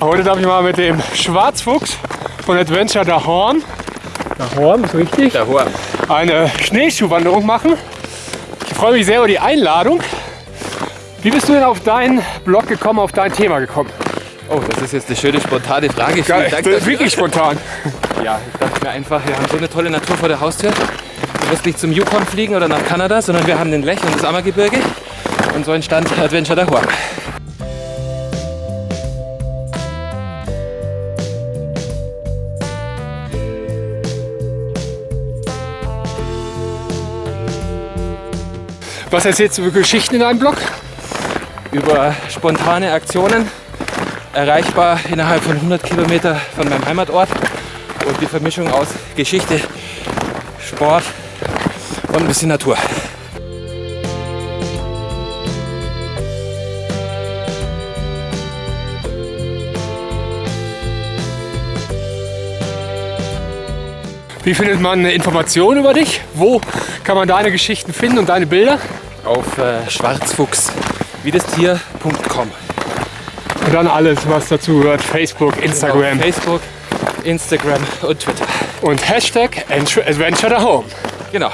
Heute darf ich mal mit dem Schwarzfuchs von Adventure der Horn, der Horn, ist richtig, Der Horn. eine Schneeschuhwanderung machen. Ich freue mich sehr über die Einladung. Wie bist du denn auf deinen Blog gekommen, auf dein Thema gekommen? Oh, das ist jetzt eine schöne spontane Frage. Geil, Dank das ist wirklich spontan. Ja, ich dachte mir einfach, wir haben so eine tolle Natur vor der Haustür. Du wirst nicht zum Yukon fliegen oder nach Kanada, sondern wir haben den Lech und das Ammergebirge. Und so entstand Adventure der Was erzählst du für Geschichten in deinem Blog? Über spontane Aktionen, erreichbar innerhalb von 100 Kilometer von meinem Heimatort. Und die Vermischung aus Geschichte, Sport und ein bisschen Natur. Wie findet man Informationen über dich? Wo kann man deine Geschichten finden und deine Bilder? Auf äh, schwarzfuchs, wie das Tier.com. Und dann alles, was dazu gehört. Facebook, Instagram Auf Facebook, Instagram und Twitter. und Hashtag Adventure the Home. Genau.